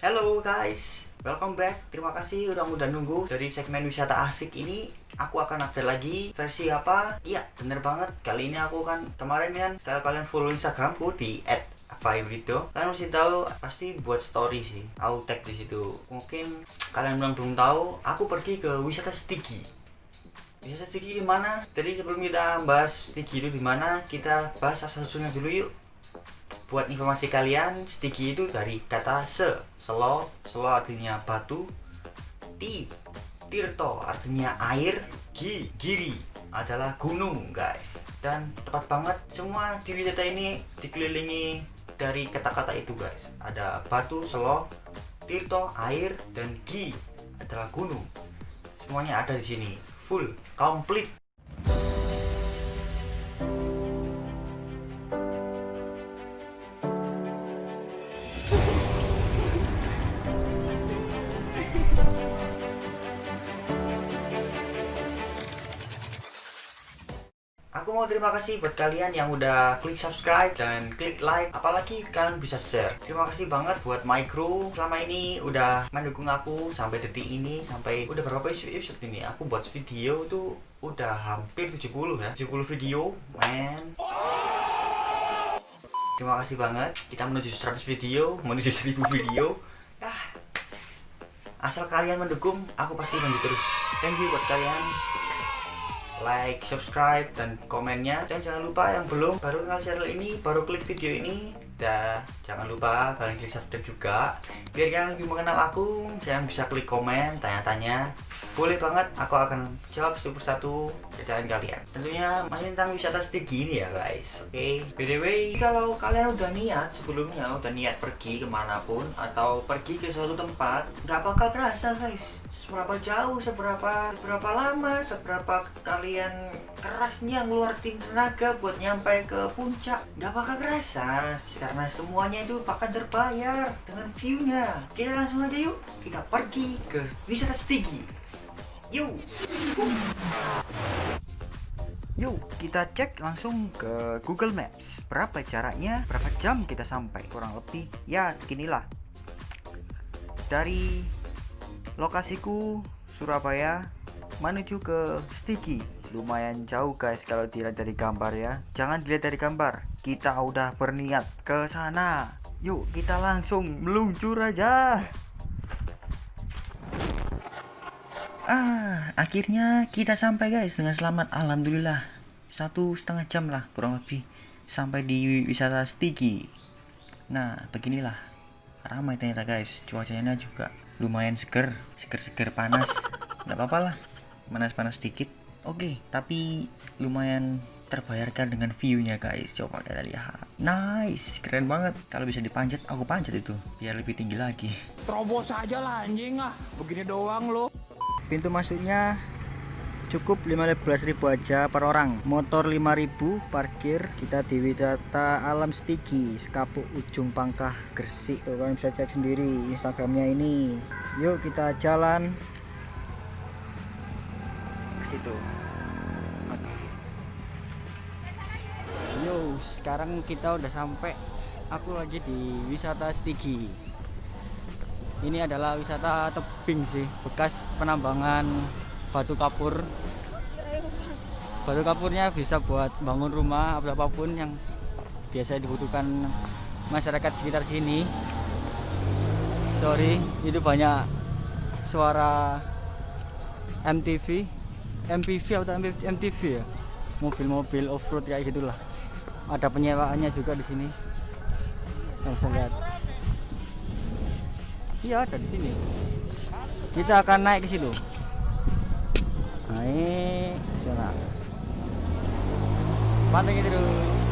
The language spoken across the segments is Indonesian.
Hello guys, welcome back. Terima kasih udah udah nunggu dari segmen wisata asik ini. Aku akan update lagi versi apa? Iya, bener banget. Kali ini aku kan kemarin kan kalau kalian follow Instagramku di @vibrito, kalian mesti tahu pasti buat story sih. Aku tag di situ. Mungkin kalian belum belum tahu, aku pergi ke wisata Stigi. Wisata Stigi di mana? Jadi sebelum kita bahas Stigi itu di mana, kita bahas asal usulnya dulu yuk buat informasi kalian stiki itu dari kata se. Selo selo artinya batu. Ti tirto artinya air. Gi giri adalah gunung guys. Dan tepat banget semua di wisata ini dikelilingi dari kata-kata itu guys. Ada batu selo tirto air dan gi adalah gunung. Semuanya ada di sini. Full komplit Aku mau terima kasih buat kalian yang udah klik subscribe dan klik like. Apalagi kalian bisa share. Terima kasih banget buat my crew. Selama ini udah mendukung aku sampai detik ini Sampai udah berapa episode ini Aku buat video tuh udah hampir 70 ya. 70 video man. Terima kasih banget. Kita menuju 100 video Menuju 1000 video. Ya Asal kalian mendukung Aku pasti lanjut terus. Thank you buat kalian like, subscribe, dan komennya. Dan jangan lupa yang belum baru kenal channel ini baru klik video ini. Dan jangan lupa kalian klik subscribe juga. Biar kalian lebih mengenal aku kalian bisa klik komen tanya-tanya boleh banget aku akan jawab satu persatu pertanyaan kalian. Tentunya masih tentang wisata stigi ini ya guys. Oke. Okay. btw kalau kalian udah niat sebelumnya udah niat pergi ke mana pun atau pergi ke suatu tempat nggak bakal kerasa guys. Seberapa jauh seberapa seberapa lama seberapa kalian kerasnya ngeluarin tenaga buat nyampe ke puncak nggak bakal kerasa. Karena semuanya itu bakal terbayar dengan view-nya. Kita langsung aja yuk kita pergi ke wisata stigi yuk Yuk kita cek langsung ke Google Maps. Berapa caranya, berapa jam kita sampai? Kurang lebih ya seginilah. Dari lokasiku Surabaya menuju ke Stigi. Lumayan jauh guys kalau dilihat dari gambar ya. Jangan dilihat dari gambar. Kita udah berniat ke sana. Yuk kita langsung meluncur aja ah akhirnya kita sampai guys dengan selamat. Alhamdulillah. Satu setengah jam lah kurang lebih sampai di wisata Stigi. Nah beginilah. Ramai ternyata guys. Cuacanya juga lumayan seger seger-seger panas. Nggak apa-apa lah. Panas-panas sedikit. Oke tapi lumayan terbayarkan dengan view-nya guys. Coba kita lihat. Nice! Keren banget. Kalau bisa dipanjat aku panjat itu. Biar lebih tinggi lagi. Terobos aja lah anjing ah. Begini doang lo pintu masuknya cukup 15.000 aja per orang. Motor 5.000 parkir. Kita di wisata alam stigi sekapuk ujung pangkah gresik tuh. Kalian bisa cek sendiri instagramnya ini. Yuk kita jalan ke situ. Yo, sekarang kita udah sampai. Aku lagi di wisata Stigi. Ini adalah wisata tebing sih, bekas penambangan batu kapur. Batu kapurnya bisa buat bangun rumah atau apa pun yang biasa dibutuhkan masyarakat sekitar sini. Sorry, itu banyak suara MTV, MPV atau MTV ya, mobil-mobil off-road kayak gitulah. Ada penyewaannya juga di sini. Bisa lihat iya ada di sini. Kita akan naik ke situ. Naik ke sana pantengin terus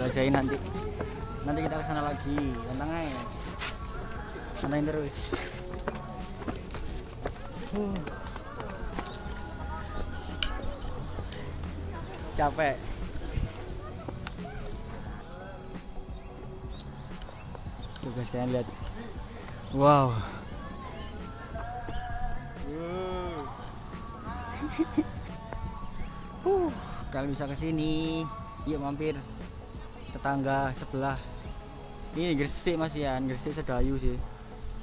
jelajahin nanti. Nanti kita ke sana lagi, tenang aja. Santai terus. Huh. Capek. Tuh guys kalian lihat. Wow. Huh, kalian bisa ke sini. Yuk mampir. Tetangga sebelah. Ini Gresik Mas ya, Gresik Sedayu sih.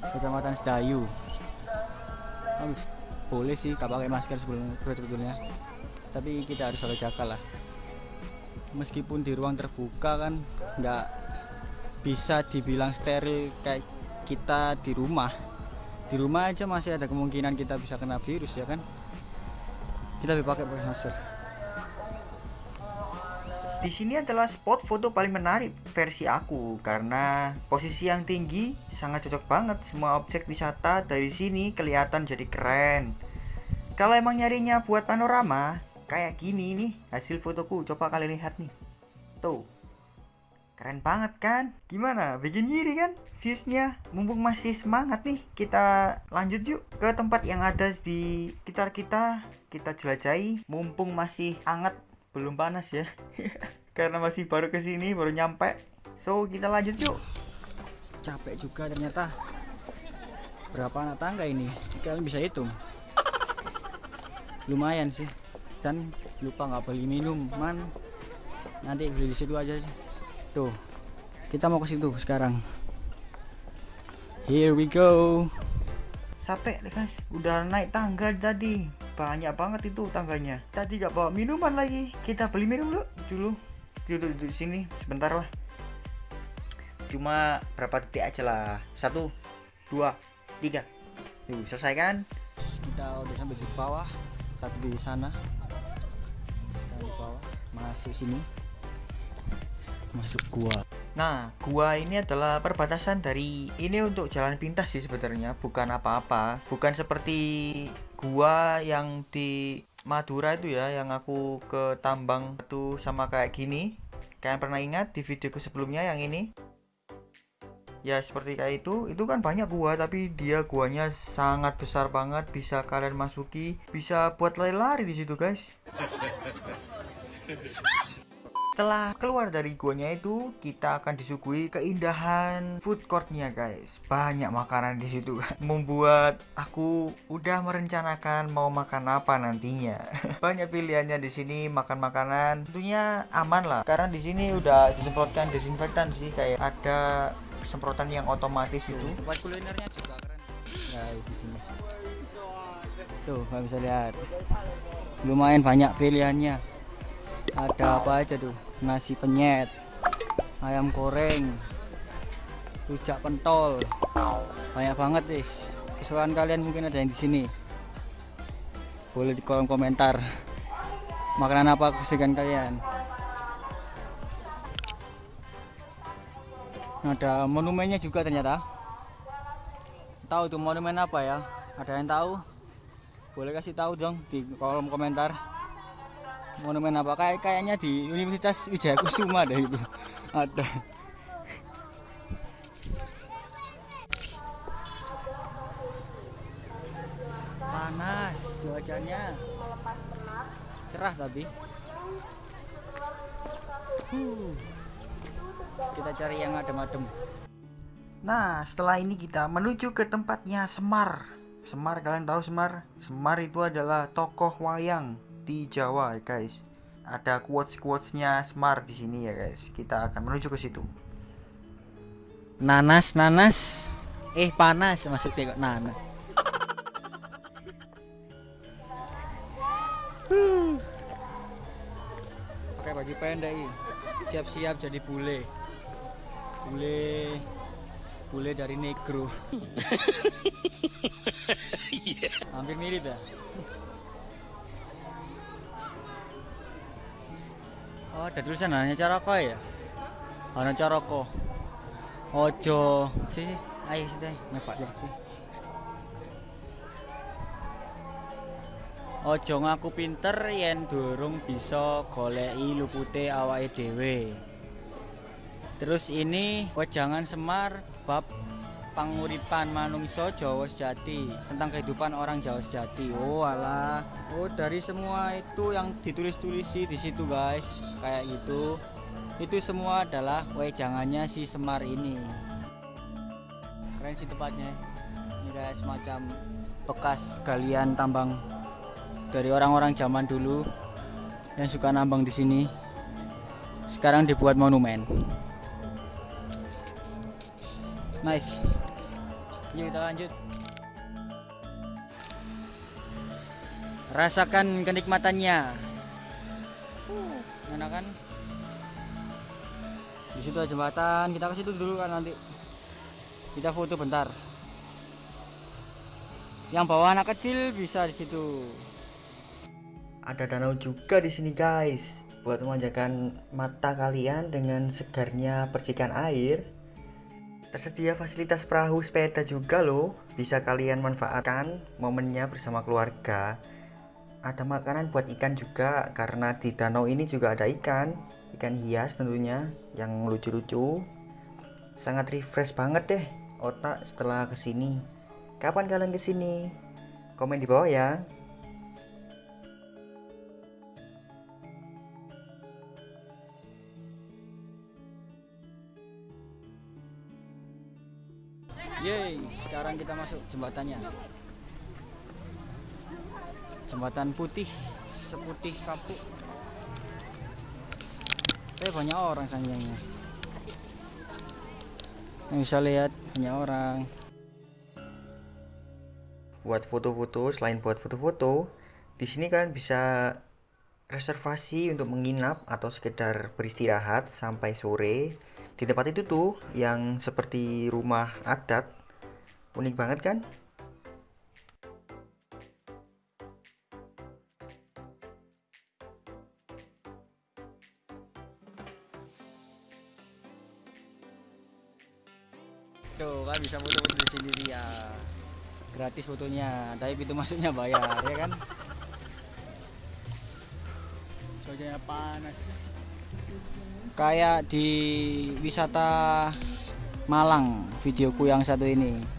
Kecamatan Sedayu. Bagus. Boleh sih gak pakai masker sebelum sebetulnya. Tapi kita harus jaga jaga lah. Meskipun di ruang terbuka kan nggak bisa dibilang steril kayak kita di rumah. Di rumah aja masih ada kemungkinan kita bisa kena virus ya kan. Kita lebih pakai masker. Di sini adalah spot foto paling menarik versi aku karena posisi yang tinggi sangat cocok banget. Semua objek wisata dari sini kelihatan jadi keren. Kalau emang nyarinya buat panorama, kayak gini nih hasil fotoku. Coba kalian lihat nih. Tuh. Keren banget kan? Gimana? Bikin ngiri kan? Viewsnya mumpung masih semangat nih Kita lanjut yuk ke tempat yang ada di sekitar kita Kita jelajahi mumpung masih hangat belum panas ya. Karena masih baru ke sini baru nyampe. So kita lanjut yuk. Capek juga ternyata. Berapa anak tangga ini? Kalian bisa hitung? Lumayan sih. Dan lupa nggak beli minuman nanti beli di situ aja tuh kita mau ke situ sekarang. Here we go. Capek deh guys. Udah naik tangga tadi banyak banget itu tangganya. Tadi gak bawa minuman lagi. Kita beli minum dulu dulu. Duduk di sini sebentar lah. Cuma berapa detik aja lah. Satu dua tiga. Yuk selesai kan kita udah sampai di bawah tadi di sana. Sekarang di bawah masuk sini. Masuk gua. Nah, gua ini adalah perbatasan dari ini untuk jalan pintas sih sebenarnya, bukan apa-apa. Bukan seperti gua yang di Madura itu ya, yang aku ke tambang itu sama kayak gini. Kalian pernah ingat di videoku sebelumnya yang ini? Ya seperti kayak itu, itu kan banyak gua tapi dia guanya sangat besar banget, bisa kalian masuki, bisa buat lari-lari di situ, guys. Setelah keluar dari guanya itu, kita akan disuguhi keindahan food courtnya guys. Banyak makanan di situ, membuat aku udah merencanakan mau makan apa nantinya. Banyak pilihannya di sini makan makanan, tentunya aman lah. Karena di sini udah disemprotkan desinfektan sih, kayak ada semprotan yang otomatis itu. tempat kulinernya juga keren guys di sini tuh kalian bisa lihat lumayan banyak pilihannya ada apa aja tuh nasi penyet ayam goreng rujak pentol. Banyak banget guys kesukaan kalian mungkin ada yang di sini. Boleh di kolom komentar. Makanan apa kesukaan kalian? Ada monumennya juga ternyata. Tahu tuh monumen apa ya? Ada yang tahu? Boleh kasih tahu dong di kolom komentar monumen apa? Kayak kayaknya di Universitas Wijaya Kusuma deh itu. Ada. Panas cuacanya. Cerah tapi. Huh. kita cari yang adem-adem. Nah, setelah ini kita menuju ke tempatnya Semar. Semar, kalian tahu Semar? Semar itu adalah tokoh wayang di Jawa, guys. Ada quotes-quotesnya Semar di sini ya, guys. Kita akan menuju ke situ. nanas nanas eh panas maksudnya kok nanas Huh. pakai baju pendek siap-siap jadi bule bule bule dari negro hampir mirip ya oh ada tulisan hanya cara kok ya hanya cara kok Ojo sih, ayo sih deh, nyepak deh sih. Ojo ngaku pinter yen durung bisa goleki lupute awake dhewe. Terus ini wejangan Semar bab panguripan manungso Jawa sejati tentang kehidupan orang Jawa sejati. Oh alah. Oh dari semua itu yang ditulis-tulis di situ guys. Kayak gitu. Itu semua adalah wejangannya si Semar ini. Keren sih tempatnya ini kayak semacam bekas galian tambang dari orang-orang zaman dulu yang suka nambang di sini. Sekarang dibuat monumen. Nice yuk kita lanjut. Rasakan kenikmatannya. Uh, enak kan? Di situ ada jembatan. Kita ke situ dulu kan nanti. Kita foto bentar. Yang bawa anak kecil bisa di situ. Ada danau juga di sini guys, buat memanjakan mata kalian dengan segarnya percikan air. Tersedia fasilitas perahu sepeda juga loh, bisa kalian manfaatkan momennya bersama keluarga. Ada makanan buat ikan juga, karena di danau ini juga ada ikan, ikan hias tentunya, yang lucu-lucu. Sangat refresh banget deh otak setelah ke sini. Kapan kalian ke sini? Komen di bawah ya. Yeay, sekarang kita masuk jembatannya. Jembatan putih, seputih kapuk. Eh banyak orang sayangnya. Yang bisa lihat banyak orang. buat foto-foto selain buat foto-foto di sini kalian bisa reservasi untuk menginap atau sekedar beristirahat sampai sore di tempat itu tuh yang seperti rumah adat unik banget kan Tuh kan bisa foto-foto di sini dia. Gratis fotonya, tapi pintu masuknya bayar ya kan? Cuacanya panas. Kayak di wisata Malang videoku yang satu ini.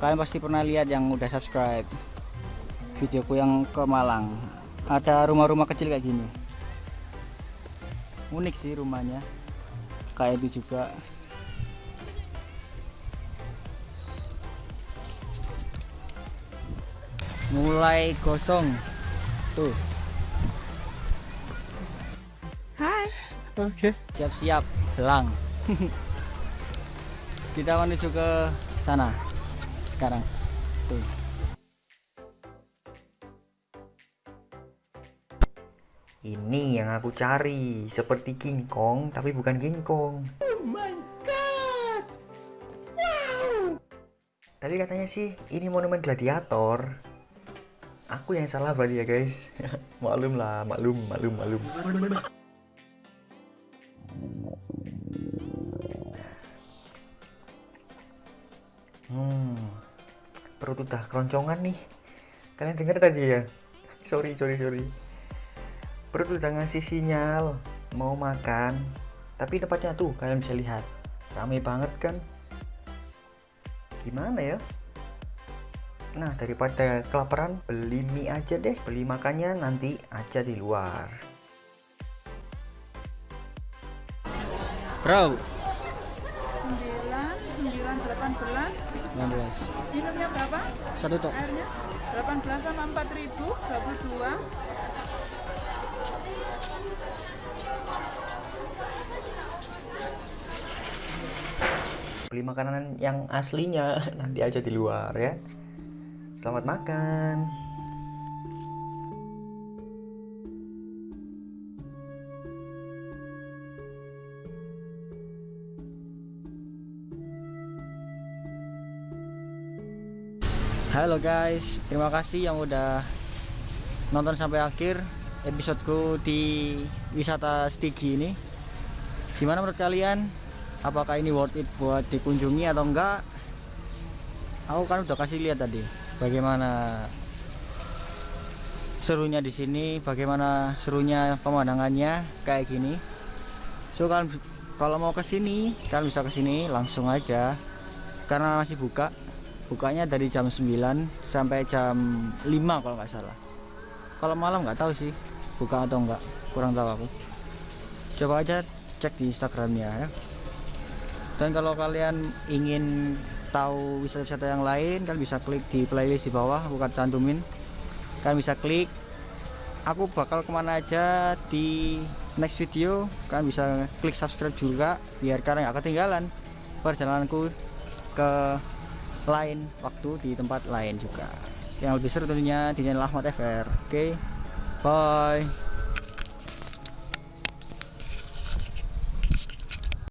Kalian pasti pernah lihat yang udah subscribe videoku yang ke Malang. Ada rumah-rumah kecil kayak gini. Unik sih rumahnya. Kayak itu juga. mulai gosong tuh Hai. oke siap-siap belang kita menuju ke sana sekarang. Tuh. Ini yang aku cari seperti King Kong tapi bukan King Kong. Tapi katanya sih ini monumen gladiator. Aku yang salah berarti ya guys. Maklum lah maklum maklum maklum. Hmm perut udah keroncongan nih. Kalian dengar tadi ya? Sorry sorry sorry. Perut udah ngasih sinyal mau makan tapi tempatnya tuh kalian bisa lihat rame banget kan? Gimana ya? Nah daripada kelaparan beli mie aja deh Beli makannya nanti aja di luar. Bro 9, 9, 18 16 Minumnya berapa? satu tok. Airnya? 18 sama 4000 22 Beli makanan yang aslinya nanti aja di luar ya. Selamat makan Halo guys, terima kasih yang udah nonton sampai akhir episodeku di wisata Stigi ini. Gimana menurut kalian? Apakah ini worth it buat dikunjungi atau enggak? Aku kan udah kasih lihat tadi bagaimana serunya di sini, bagaimana serunya pemandangannya kayak gini. So kalau mau ke sini, kalian bisa ke sini langsung aja karena masih buka bukanya dari jam 9 sampai jam 5 kalau nggak salah. Kalau malam nggak tahu sih buka atau enggak kurang tahu aku. Coba aja cek di instagramnya ya. Dan kalau kalian ingin tahu wisata-wisata yang lain kalian bisa klik di playlist di bawah aku akan cantumin. Kalian bisa klik aku bakal ke mana aja di next video. Kalian bisa klik subscribe juga biar kalian nggak ketinggalan perjalananku ke lain waktu di tempat lain juga. Yang lebih seru tentunya di channel Ahmad FR oke bye